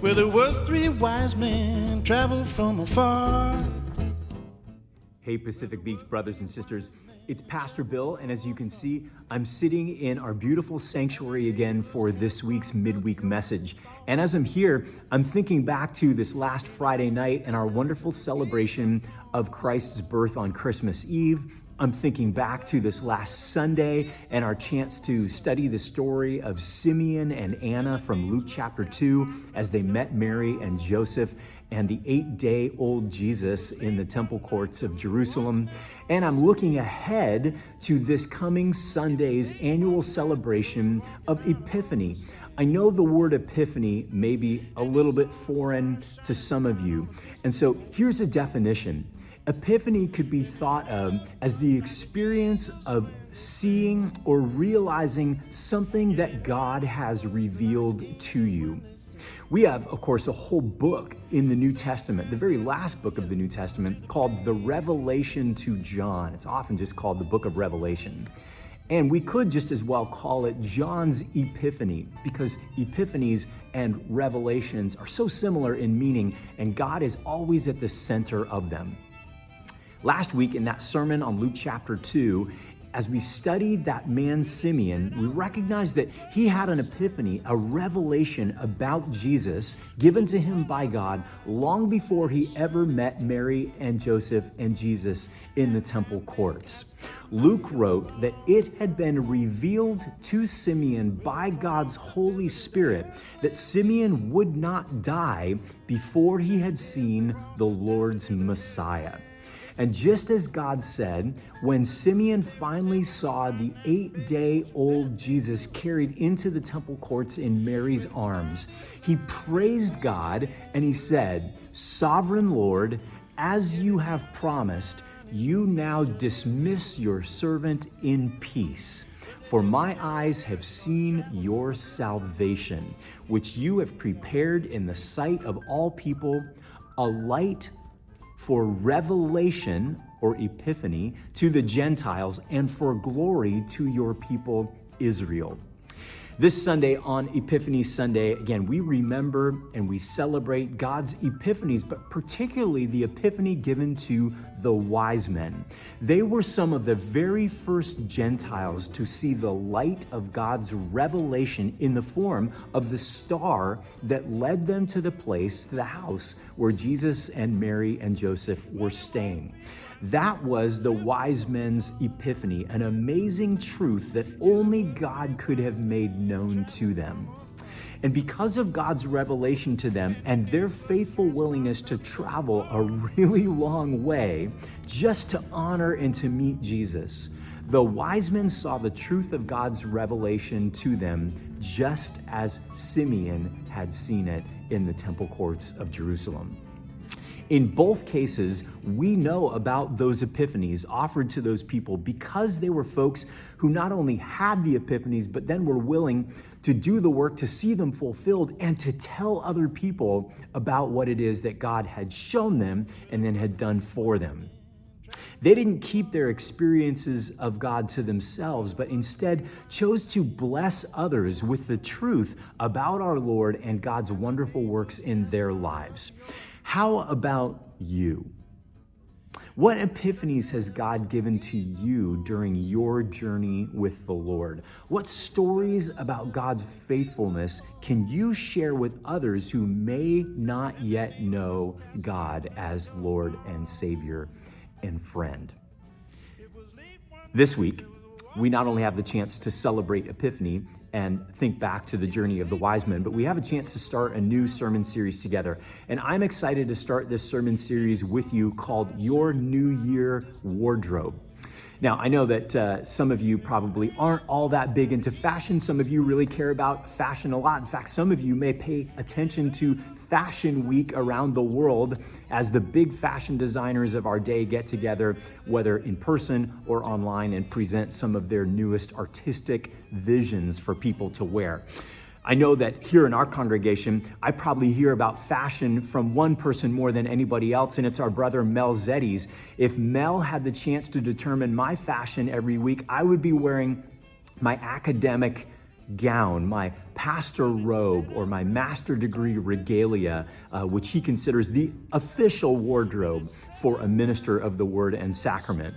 where there was three wise men traveled from afar. Hey, Pacific Beach brothers and sisters. It's Pastor Bill, and as you can see, I'm sitting in our beautiful sanctuary again for this week's midweek message. And as I'm here, I'm thinking back to this last Friday night and our wonderful celebration of Christ's birth on Christmas Eve. I'm thinking back to this last Sunday and our chance to study the story of Simeon and Anna from Luke chapter 2 as they met Mary and Joseph and the eight day old Jesus in the temple courts of Jerusalem. And I'm looking ahead to this coming Sunday's annual celebration of Epiphany. I know the word epiphany may be a little bit foreign to some of you. And so here's a definition. Epiphany could be thought of as the experience of seeing or realizing something that God has revealed to you. We have, of course, a whole book in the New Testament, the very last book of the New Testament, called the Revelation to John. It's often just called the book of Revelation. And we could just as well call it John's Epiphany because epiphanies and revelations are so similar in meaning, and God is always at the center of them. Last week, in that sermon on Luke chapter 2, as we studied that man Simeon, we recognized that he had an epiphany, a revelation about Jesus given to him by God long before he ever met Mary and Joseph and Jesus in the temple courts. Luke wrote that it had been revealed to Simeon by God's Holy Spirit that Simeon would not die before he had seen the Lord's Messiah. And just as God said, when Simeon finally saw the eight day old Jesus carried into the temple courts in Mary's arms, he praised God and he said, Sovereign Lord, as you have promised, you now dismiss your servant in peace. For my eyes have seen your salvation, which you have prepared in the sight of all people, a light for revelation or epiphany to the Gentiles and for glory to your people Israel. This Sunday on Epiphany Sunday, again, we remember and we celebrate God's epiphanies, but particularly the epiphany given to the wise men. They were some of the very first Gentiles to see the light of God's revelation in the form of the star that led them to the place, the house where Jesus and Mary and Joseph were staying. That was the wise men's epiphany, an amazing truth that only God could have made known to them. And because of God's revelation to them and their faithful willingness to travel a really long way just to honor and to meet Jesus, the wise men saw the truth of God's revelation to them just as Simeon had seen it in the temple courts of Jerusalem. In both cases, we know about those epiphanies offered to those people because they were folks who not only had the epiphanies, but then were willing to do the work to see them fulfilled and to tell other people about what it is that God had shown them and then had done for them. They didn't keep their experiences of God to themselves, but instead chose to bless others with the truth about our Lord and God's wonderful works in their lives. How about you? What epiphanies has God given to you during your journey with the Lord? What stories about God's faithfulness can you share with others who may not yet know God as Lord and Savior and friend? This week, we not only have the chance to celebrate Epiphany and think back to the journey of the wise men, but we have a chance to start a new sermon series together. And I'm excited to start this sermon series with you called Your New Year Wardrobe. Now, I know that uh, some of you probably aren't all that big into fashion. Some of you really care about fashion a lot. In fact, some of you may pay attention to Fashion Week around the world as the big fashion designers of our day get together, whether in person or online, and present some of their newest artistic visions for people to wear. I know that here in our congregation, I probably hear about fashion from one person more than anybody else, and it's our brother Mel Zeddies. If Mel had the chance to determine my fashion every week, I would be wearing my academic gown, my pastor robe, or my master degree regalia, uh, which he considers the official wardrobe for a minister of the word and sacrament.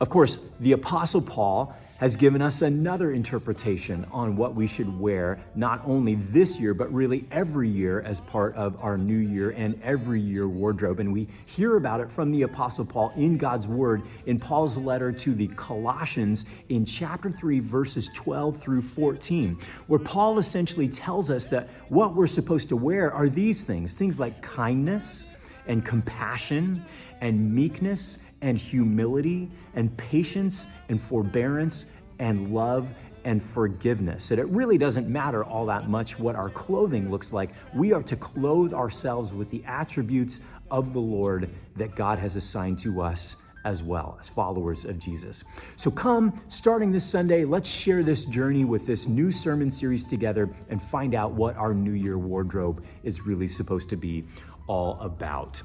Of course, the Apostle Paul has given us another interpretation on what we should wear, not only this year, but really every year as part of our new year and every year wardrobe. And we hear about it from the Apostle Paul in God's Word in Paul's letter to the Colossians in chapter 3, verses 12 through 14, where Paul essentially tells us that what we're supposed to wear are these things things like kindness and compassion and meekness and humility and patience and forbearance and love and forgiveness. That it really doesn't matter all that much what our clothing looks like. We are to clothe ourselves with the attributes of the Lord that God has assigned to us as well as followers of Jesus. So come, starting this Sunday, let's share this journey with this new sermon series together and find out what our New Year wardrobe is really supposed to be all about.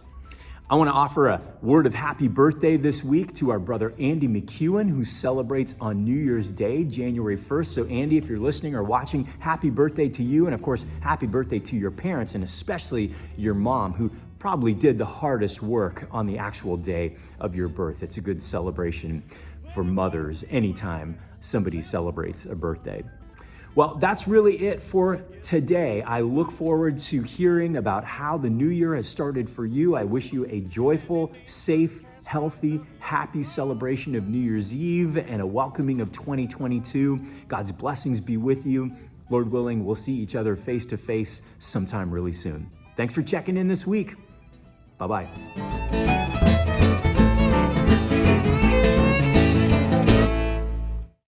I want to offer a word of happy birthday this week to our brother Andy McEwen, who celebrates on New Year's Day, January 1st. So, Andy, if you're listening or watching, happy birthday to you. And of course, happy birthday to your parents, and especially your mom, who probably did the hardest work on the actual day of your birth. It's a good celebration for mothers anytime somebody celebrates a birthday. Well, that's really it for today. I look forward to hearing about how the new year has started for you. I wish you a joyful, safe, healthy, happy celebration of New Year's Eve and a welcoming of 2022. God's blessings be with you. Lord willing, we'll see each other face to face sometime really soon. Thanks for checking in this week. Bye bye.